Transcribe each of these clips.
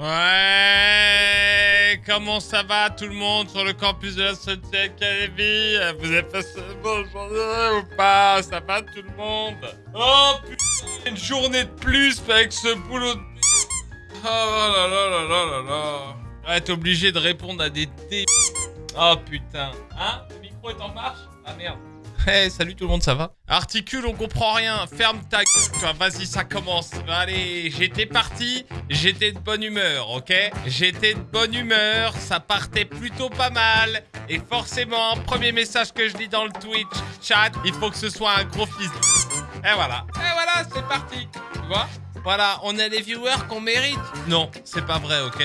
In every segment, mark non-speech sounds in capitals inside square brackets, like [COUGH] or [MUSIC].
Ouais, comment ça va tout le monde sur le campus de la Société Academy Vous avez passé une bonne journée ou pas? Ça va tout le monde? Oh putain, une journée de plus avec ce boulot de... Oh là là là là là là. Ouais, t'es obligé de répondre à des dé... Oh putain. Hein? Le micro est en marche? Ah merde Hey, salut tout le monde, ça va Articule, on comprend rien. Ferme ta gueule. Vas-y, ça commence. Allez, j'étais parti. J'étais de bonne humeur, ok J'étais de bonne humeur. Ça partait plutôt pas mal. Et forcément, premier message que je lis dans le Twitch chat, il faut que ce soit un gros fils. Et voilà. Et voilà, c'est parti. Tu vois voilà, on a les viewers qu'on mérite. Non, c'est pas vrai, ok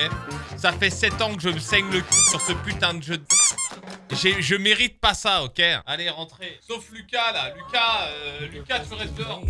Ça fait 7 ans que je me saigne le cul sur ce putain de jeu de... Je mérite pas ça, ok? Allez, rentrez. Sauf Lucas, là. Lucas, euh, Lucas, tu restes dehors.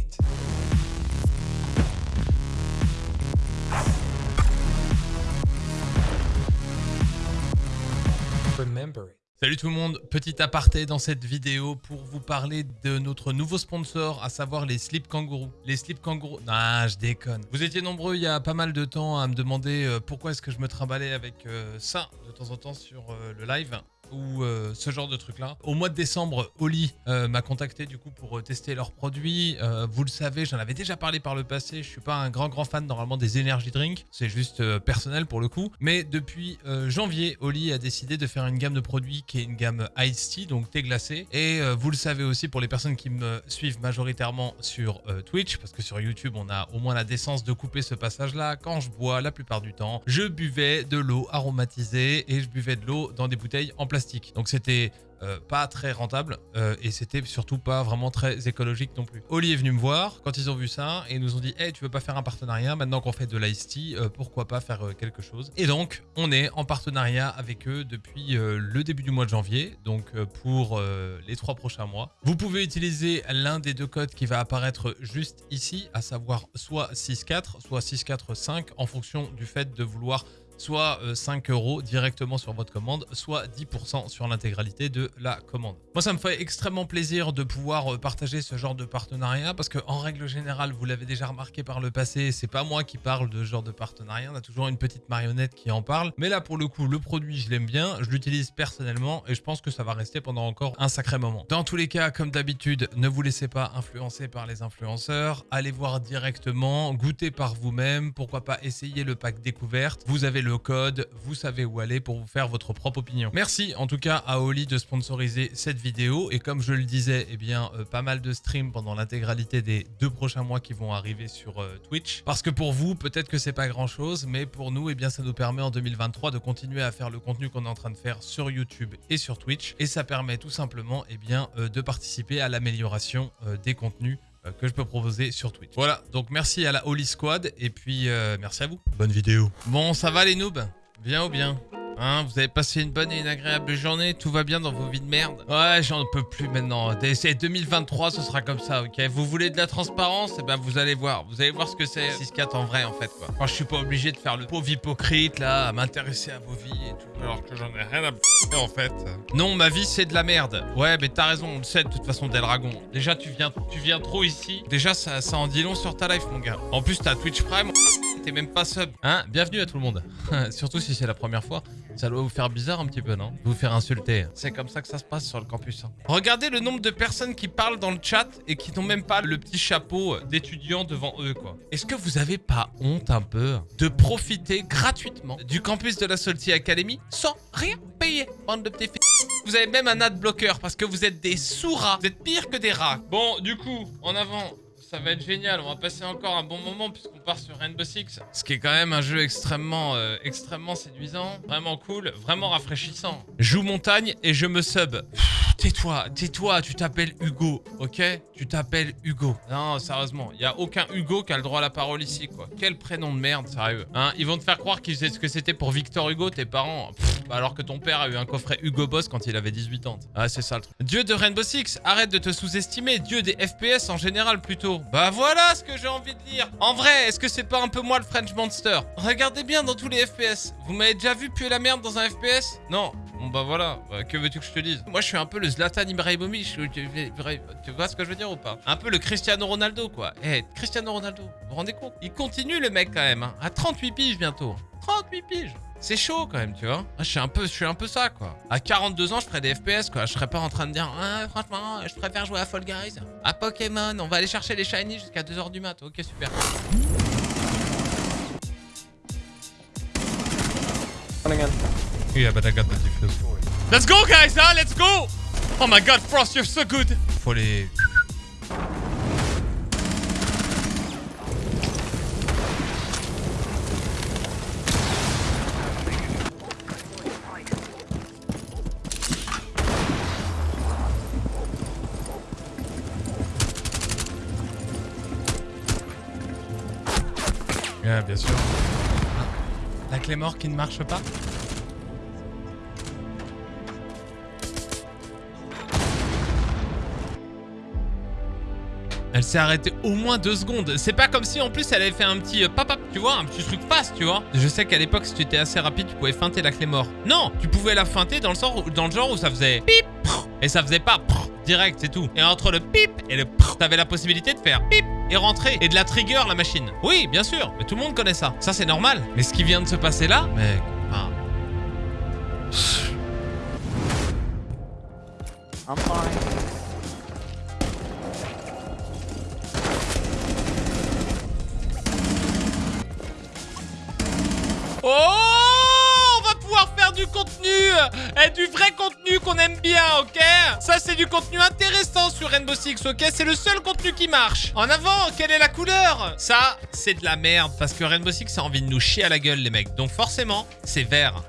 Salut tout le monde, petit aparté dans cette vidéo pour vous parler de notre nouveau sponsor, à savoir les Slip Kangourou. Les Slip Kangourou... Ah, je déconne. Vous étiez nombreux il y a pas mal de temps à me demander euh, pourquoi est-ce que je me trimballais avec euh, ça de temps en temps sur le live ou euh, ce genre de truc là. Au mois de décembre, Oli euh, m'a contacté du coup pour euh, tester leurs produits. vous le savez, j'en avais déjà parlé par le passé. Je suis pas un grand grand fan normalement des energy drinks, c'est juste personnel pour le coup. Mais depuis janvier, Oli a décidé de faire une gamme de produits qui est une gamme Ice Tea, donc thé glacé. Et vous le savez aussi pour les personnes qui me suivent majoritairement sur Twitch, parce que sur YouTube on a au moins la décence de couper ce passage là. Quand je bois, la plupart du temps, je buvais de l'eau aromatisée et je buvais de l'eau dans des bouteilles en plastique donc c'était euh, pas très rentable euh, et c'était surtout pas vraiment très écologique non plus. Oli est venu me voir quand ils ont vu ça et nous ont dit hey, tu veux pas faire un partenariat? Maintenant qu'on fait de tea euh, pourquoi pas faire quelque chose? Et donc on est en partenariat avec eux depuis le début du mois de janvier donc pour les trois prochains mois. Vous pouvez utiliser l'un des deux codes qui va apparaître juste ici à savoir soit 6.4 soit 6.4.5 en fonction du fait de vouloir soit 5 euh, euros directement sur votre commande, soit 10% sur l'intégralité de la commande. Moi, ça me fait extrêmement plaisir de pouvoir euh, partager ce genre de partenariat parce que en règle générale, vous l'avez déjà remarqué par le passé, c'est pas moi qui parle de ce genre de partenariat, on a toujours une petite marionnette qui en parle. Mais là, pour le coup, le produit, je l'aime bien, je l'utilise personnellement et je pense que ça va rester pendant encore un sacré moment. Dans tous les cas, comme d'habitude, ne vous laissez pas influencer par les influenceurs, allez voir directement, goûtez par vous-même, pourquoi pas essayer le pack découverte. Vous avez le code, vous savez où aller pour vous faire votre propre opinion. Merci en tout cas à Oli de sponsoriser cette vidéo et comme je le disais, eh bien euh, pas mal de streams pendant l'intégralité des deux prochains mois qui vont arriver sur euh, Twitch. Parce que pour vous, peut-être que c'est pas grand chose, mais pour nous, eh bien ça nous permet en 2023 de continuer à faire le contenu qu'on est en train de faire sur YouTube et sur Twitch et ça permet tout simplement eh bien, euh, de participer à l'amélioration des contenus que je peux proposer sur Twitch. Voilà, donc merci à la Holy Squad et puis euh, merci à vous. Bonne vidéo. Bon, ça va les noobs? Bien ou bien? Hein, vous avez passé une bonne et une agréable journée, tout va bien dans vos vies de merde Ouais, j'en peux plus maintenant. C'est 2023, ce sera comme ça, ok? Vous voulez de la transparence? Eh ben, vous allez voir. Vous allez voir ce que c'est 6-4 en vrai, en fait, quoi. Quand je suis pas obligé de faire le pauvre hypocrite, là, à m'intéresser à vos vies et tout, alors que j'en ai rien à en fait. Non, ma vie, c'est de la merde. Ouais, mais t'as raison, on le sait de toute façon, Delragon. Déjà, tu viens, tu viens trop ici. Déjà, ça, ça en dit long sur ta life, mon gars. En plus, t'as Twitch Prime, t'es même pas sub. Hein Bienvenue à tout le monde. [LAUGHS] Surtout si c'est la première fois. Ça doit vous faire bizarre un petit peu, non? Vous faire insulter. C'est comme ça que ça se passe sur le campus. Hein. Regardez le nombre de personnes qui parlent dans le chat et qui n'ont même pas le petit chapeau d'étudiant devant eux, quoi. Est-ce que vous avez pas honte un peu de profiter gratuitement du campus de la Salty Academy sans rien payer, bande de petits Vous avez même un ad bloqueur parce que vous êtes des sous-rats. Vous êtes pire que des rats. Bon, du coup, en avant, ça va être génial. On va passer encore un bon moment puisqu'on part sur Rainbow Six. Ce qui est quand même un jeu extrêmement, euh, extrêmement séduisant. Vraiment cool, vraiment rafraîchissant. Joue montagne et je me sub. Tais-toi, tais-toi, tu t'appelles Hugo, ok? Tu t'appelles Hugo. Non, sérieusement, il y a aucun Hugo qui a le droit à la parole ici, quoi. Quel prénom de merde, sérieux. Hein? Ils vont te faire croire qu'ils ce que c'était pour Victor Hugo, tes parents. alors que ton père a eu un coffret Hugo Boss quand il avait 18 ans. Ah, c'est ça le truc. Dieu de Rainbow Six, arrête de te sous-estimer. Dieu des FPS en général, plutôt. Bah voilà ce que j'ai envie de dire. En vrai, est-ce que c'est pas un peu moi le French Monster? Regardez bien dans tous les FPS. Vous m'avez déjà vu puer la merde dans un FPS Non. Bon bah voilà, bah, que veux-tu que je te dise? Moi je suis un peu le Zlatan Ibrahimovic, tu vois ce que je veux dire ou pas? Un peu le Cristiano Ronaldo quoi. Eh, Cristiano Ronaldo, vous vous rendez compte? Il continue le mec quand même, hein. à 38 piges bientôt. 38 piges. C'est chaud quand même, tu vois. Je suis un peu, je un peu ça, quoi. À 42 ans, je ferais des FPS, quoi. Je serais pas en train de dire, ah, franchement, je préfère jouer à Fall Guys. À Pokémon, on va aller chercher les shiny jusqu'à 2h du mat. Ok, super. Yeah, but I got the diffuse. Let's go, guys, huh? Let's go! Oh my god, Frost, you're so good! Faut les... Yeah, bien sûr. La clé mort qui ne marche pas? Elle s'est arrêtée au moins deux secondes. C'est pas comme si en plus elle avait fait un petit euh, papa, tu vois, un petit truc fast, tu vois. Je sais qu'à l'époque, si tu étais assez rapide, tu pouvais feinter la clé mort. Non, tu pouvais la feinter dans le, dans le genre où ça faisait pip et ça faisait pas direct, c'est tout. Et entre le pip et le t'avais la possibilité de faire pip et rentrer et de la trigger la machine. Oui, bien sûr, mais tout le monde connaît ça. Ça, c'est normal. Mais ce qui vient de se passer là, mec, enfin... I'm fine. Et du vrai contenu qu'on aime bien, ok? Ça, c'est du contenu intéressant sur Rainbow Six, ok? C'est le seul contenu qui marche. En avant, quelle est la couleur? Ça, c'est de la merde, parce que Rainbow Six a envie de nous chier à la gueule, les mecs. Donc forcément, c'est vert.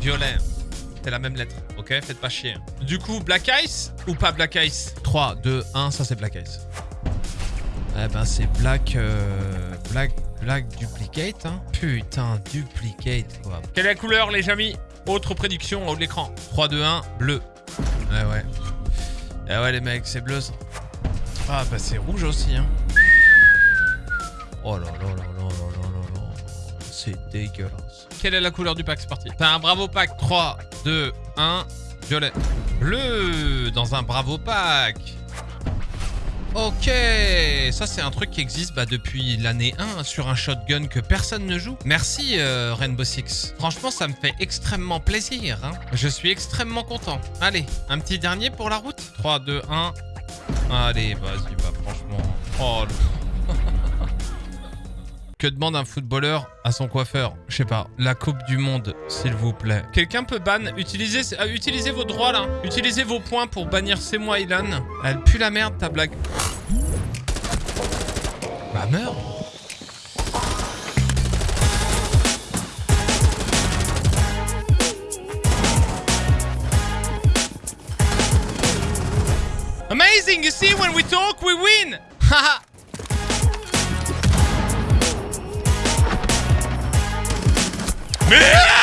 Violet. C'est la même lettre, ok? Faites pas chier. Du coup, Black Ice ou pas Black Ice? 3, 2, 1, ça c'est Black Ice. Eh ben, c'est Black... Euh, Black... Black Duplicate, hein. Putain, Duplicate, quoi. Quelle est la couleur, les amis? Autre prédiction en haut de l'écran. 3, 2, 1, bleu. Ouais, ouais. Eh ouais, les mecs, c'est bleu, ça. Ah, bah, c'est rouge aussi, hein. Oh là là là là là là là C'est dégueulasse. Quelle est la couleur du pack C'est parti. T'as un bravo pack. 3, 2, 1, violet. Bleu dans un bravo pack. Ok, ça c'est un truc qui existe bah, depuis l'année 1 sur un shotgun que personne ne joue. Merci euh, Rainbow Six. Franchement, ça me fait extrêmement plaisir. Hein. Je suis extrêmement content. Allez, un petit dernier pour la route 3, 2, 1. Allez, vas-y, bah franchement. Oh, [LAUGHS] Que demande un footballeur à son coiffeur? Je sais pas. La Coupe du Monde, s'il vous plaît. Quelqu'un peut ban utilisez, euh, utilisez vos droits, là. Utilisez vos points pour bannir C'est moi, Ilan. Elle pue la merde, ta blague. Bah, meurs. Amazing, you see, when we talk, we win. [LAUGHS] Haha Mais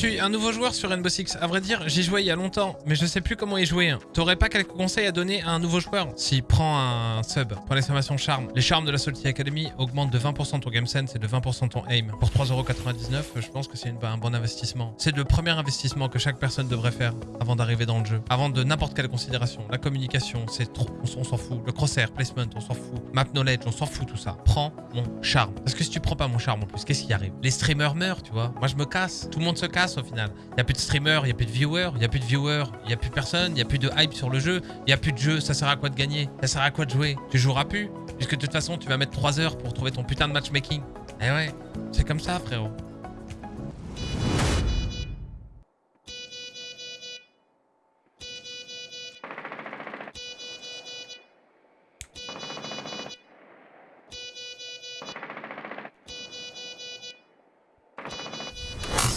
suis un nouveau joueur sur Rainbow Six. À vrai dire, j'y jouais il y a longtemps, mais je sais plus comment y jouer. T'aurais pas quelques conseils à donner à un nouveau joueur? Si, prends un sub. Prends l'exclamation charme. Les charmes de la Salty Academy augmentent de 20% ton game sense et de 20% ton aim. Pour 3,99€, je pense que c'est un bon investissement. C'est le premier investissement que chaque personne devrait faire avant d'arriver dans le jeu. Avant de n'importe quelle considération. La communication, c'est trop... On s'en fout. Le crosshair, placement, on s'en fout. Map knowledge, on s'en fout tout ça. Prends mon charme. Parce que si tu prends pas mon charme en plus, qu'est-ce qui arrive? Les streamers meurent, tu vois. Moi, je me casse. Tout le monde se casse au final. Il n'y a plus de streamers, il n'y a plus de viewers, il n'y a plus de viewers, il n'y a plus personne, il n'y a plus de hype sur le jeu, il n'y a plus de jeu, ça sert à quoi de gagner Ça sert à quoi de jouer? Tu joueras plus Puisque de toute façon, tu vas mettre 3 heures pour trouver ton putain de matchmaking. Eh ouais, c'est comme ça frérot.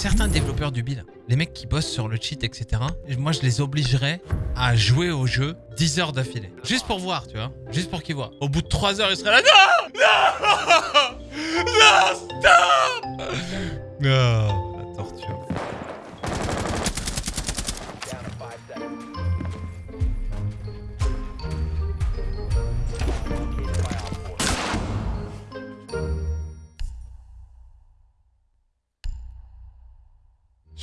Certains développeurs du build, les mecs qui bossent sur le cheat, etc., moi je les obligerais à jouer au jeu 10 heures d'affilée. Juste pour voir, tu vois. Juste pour qu'ils voient. Au bout de 3 heures, ils seraient là. Non Non [LAUGHS] Non Stop Non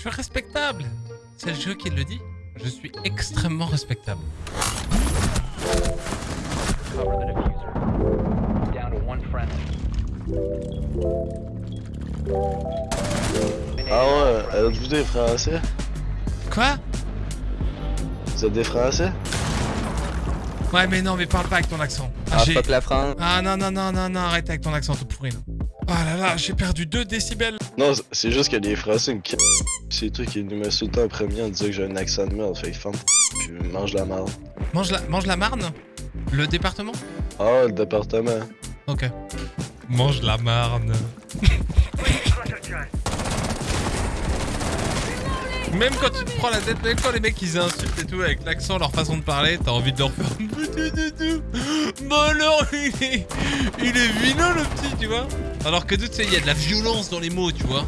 Je suis respectable. C'est le jeu qui le dit. Je suis extrêmement respectable. Ah ouais, êtes-vous des Français? Quoi? Vous êtes des Français? Ouais, mais non, mais parle pas avec ton accent. Ah, Ah, fuck la France. ah non, non, non, non, non, arrête avec ton accent tout pourri. là. Oh là là, j'ai perdu 2 décibels. Non, c'est juste que les Français me c***. C'est toi qui nous met tout le temps en premier en disant que j'ai un accent de merde, fait que ferme puis mange la merde. Mange la, mange la Marne? Le département? Ah, le département. Ok. Mange la Marne. Même quand tu te prends la tête, même quand les mecs ils insultent et tout avec l'accent, leur façon de parler, t'as envie de leur faire. Bah alors, il est, il est vilain le petit, tu vois. Alors que tu sais, il y a de la violence dans les mots, tu vois.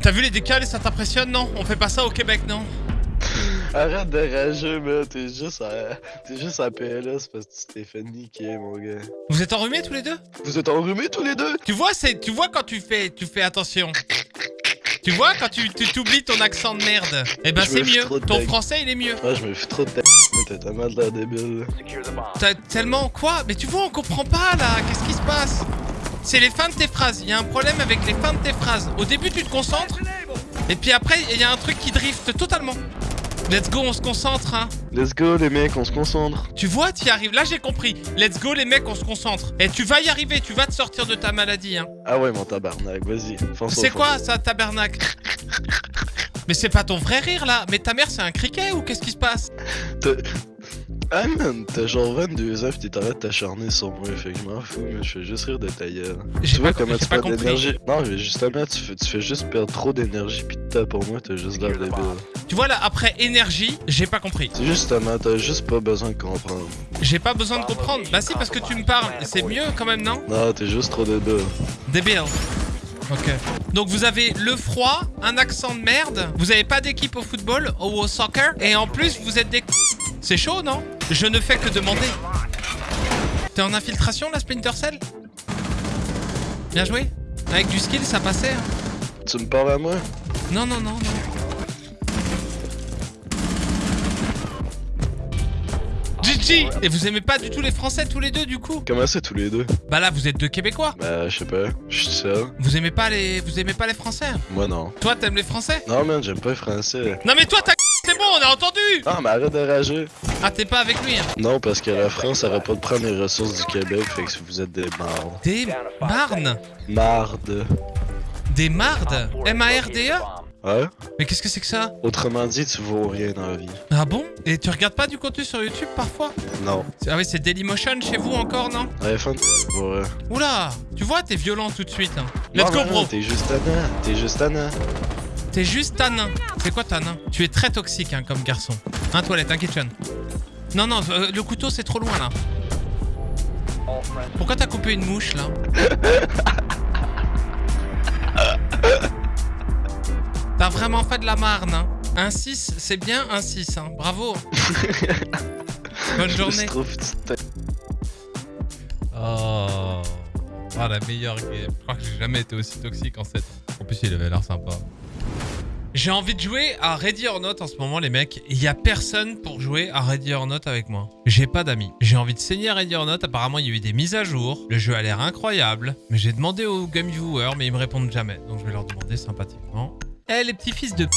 T'as vu les décals et ça t'impressionne, non? On fait pas ça au Québec, non? Arrête de rager, mais t'es juste à. T'es juste à PLS parce que tu t'es fait niquer, mon gars. Vous êtes enrhumés tous les deux? Vous êtes enrhumés tous les deux? Tu vois, c'est, tu vois quand tu fais, tu fais attention. Tu vois quand tu, t'oublies ton accent de merde. Eh ben c'est mieux. Ton français il est mieux. Ouais, je me fous trop de ta t'as tellement de l'air débile. T'as tellement quoi? Mais tu vois, on comprend pas là. Qu'est-ce qui se passe? C'est les fins de tes phrases. Il y a un problème avec les fins de tes phrases. Au début, tu te concentres. Et puis après, il y a un truc qui drift totalement. Let's go, on se concentre, hein. Let's go, les mecs, on se concentre. Tu vois, tu y arrives. Là, j'ai compris. Let's go, les mecs, on se concentre. Et tu vas y arriver. Tu vas te sortir de ta maladie, hein. Ah ouais, mon tabarnak, vas-y. C'est quoi ça, tabernacle? Mais c'est pas ton vrai rire là Mais ta mère c'est un criquet ou qu'est-ce qui se passe? T'as- Ah man, t'as genre 22 ans pis t'es en train de t'acharner sur moi, fait que je m'en fous, mais je fais juste rire de ta gueule. J'ai Tu vois comment tu perds d'énergie? Non, mais justement, tu fais, tu fais juste perdre trop d'énergie pis de temps pour moi, t'as juste l'air débile. Tu vois là, après énergie, j'ai pas compris. C'est justement, t'as juste pas besoin de comprendre. J'ai pas besoin de comprendre. Bah si, parce que tu me parles. C'est mieux quand même, non? Non, t'es juste trop débile. Débile. Ok. Donc vous avez le froid, un accent de merde, vous avez pas d'équipe au football ou au soccer, et en plus vous êtes des... C'est chaud, non? Je ne fais que demander. T'es en infiltration, la Splinter Cell? Bien joué. Avec du skill, ça passait. hein. Tu me parles à moi? Non, non, non, non. Et vous aimez pas du tout les Français tous les deux du coup Comment ça tous les deux? Bah là vous êtes deux Québécois. Bah, je sais pas, je suis seul. Vous aimez pas les vous aimez pas les Français Moi non. Toi t'aimes les Français Non man, j'aime pas les français. Non mais toi t'as c'est bon on a entendu Ah, mais arrête de rager. Ah t'es pas avec lui hein. Non, parce que la France arrête pas de prendre les ressources du Québec, fait que vous êtes des mardes. Des marnes Marde. Des mardes M-A-R-D-E Ouais? Mais qu'est-ce que c'est que ça Autrement dit, tu vaux rien dans la vie. Ah bon Et tu regardes pas du contenu sur YouTube parfois Non. Ah oui c'est Dailymotion chez vous encore non Ouais, fan. Ouais. Oula Tu vois t'es violent tout de suite hein. Let's go bro T'es juste tannant. T'es juste tannant. T'es juste tanin. C'est quoi tanin Tu es très toxique hein, comme garçon. Un toilette, un kitchen. Non, non, euh, le couteau c'est trop loin là. Pourquoi t'as coupé une mouche là [LAUGHS] vraiment fait de la marne. Hein. Un 6, c'est bien un 6. Hein. Bravo. [LAUGHS] Bonne journée. Oh. Ah, la meilleure game. Je crois que j'ai jamais été aussi toxique en 7 En plus, il avait l'air sympa. J'ai envie de jouer à Ready or Not en ce moment, les mecs. Il y a personne pour jouer à Ready or Not avec moi. J'ai pas d'amis. J'ai envie de saigner à Ready or Not. Apparemment, il y a eu des mises à jour. Le jeu a l'air incroyable. Mais j'ai demandé aux game viewers, mais ils me répondent jamais. Donc, je vais leur demander sympathiquement. Eh, les petits fils de.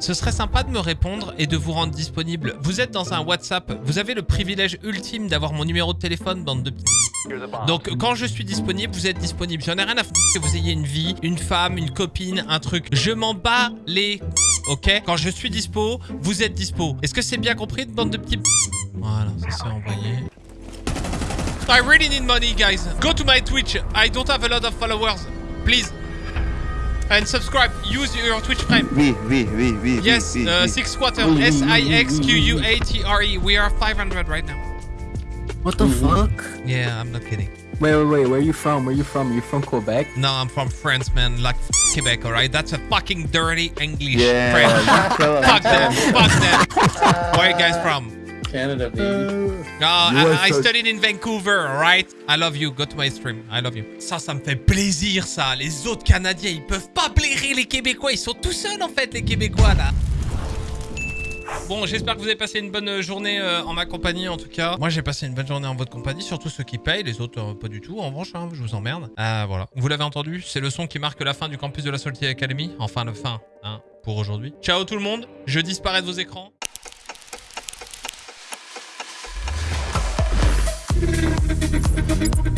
Ce serait sympa de me répondre et de vous rendre disponible. Vous êtes dans un WhatsApp. Vous avez le privilège ultime d'avoir mon numéro de téléphone, bande de. Donc quand je suis disponible, vous êtes disponible. J'en ai rien à foutre que vous ayez une vie, une femme, une copine, un truc. Je m'en bats les... Ok? Quand je suis dispo, vous êtes dispo. Est-ce que c'est bien compris de bande de petits... Voilà, ça s'est envoyé. I really need money, guys. Go to my Twitch. I don't have a lot of followers. Please. And subscribe. Use your Twitch Prime. We, we, we, we. Yes, oui, oui, uh, oui. six quarter. Oui, oui, S-I-X-Q-U-A-T-R-E. We are 500 right now. What the fuck? Yeah, I'm not kidding. Wait, wait, wait. Where are you from? Where you from? You from Quebec? No, I'm from France, man. Like Quebec, alright? That's a fucking dirty English Yeah, French. Fuck them. them. Fuck them. [LAUGHS] Where you guys from? Canada, baby. Ah, are I, studied in Vancouver, alright? I love you. Go to my stream. I love you. Ça, ça me fait plaisir, ça. Les autres Canadiens, ils peuvent pas blairer les Québécois. Ils sont tout seuls, en fait, les Québécois, là. Bon, j'espère que vous avez passé une bonne journée euh, en ma compagnie, en tout cas. Moi, j'ai passé une bonne journée en votre compagnie, surtout ceux qui payent, les autres, euh, pas du tout. En revanche, hein, je vous emmerde. Euh, voilà. Vous l'avez entendu, c'est le son qui marque la fin du campus de la Salty Academy. Enfin, la fin, hein, pour aujourd'hui. Ciao tout le monde. Je disparais de vos écrans. you.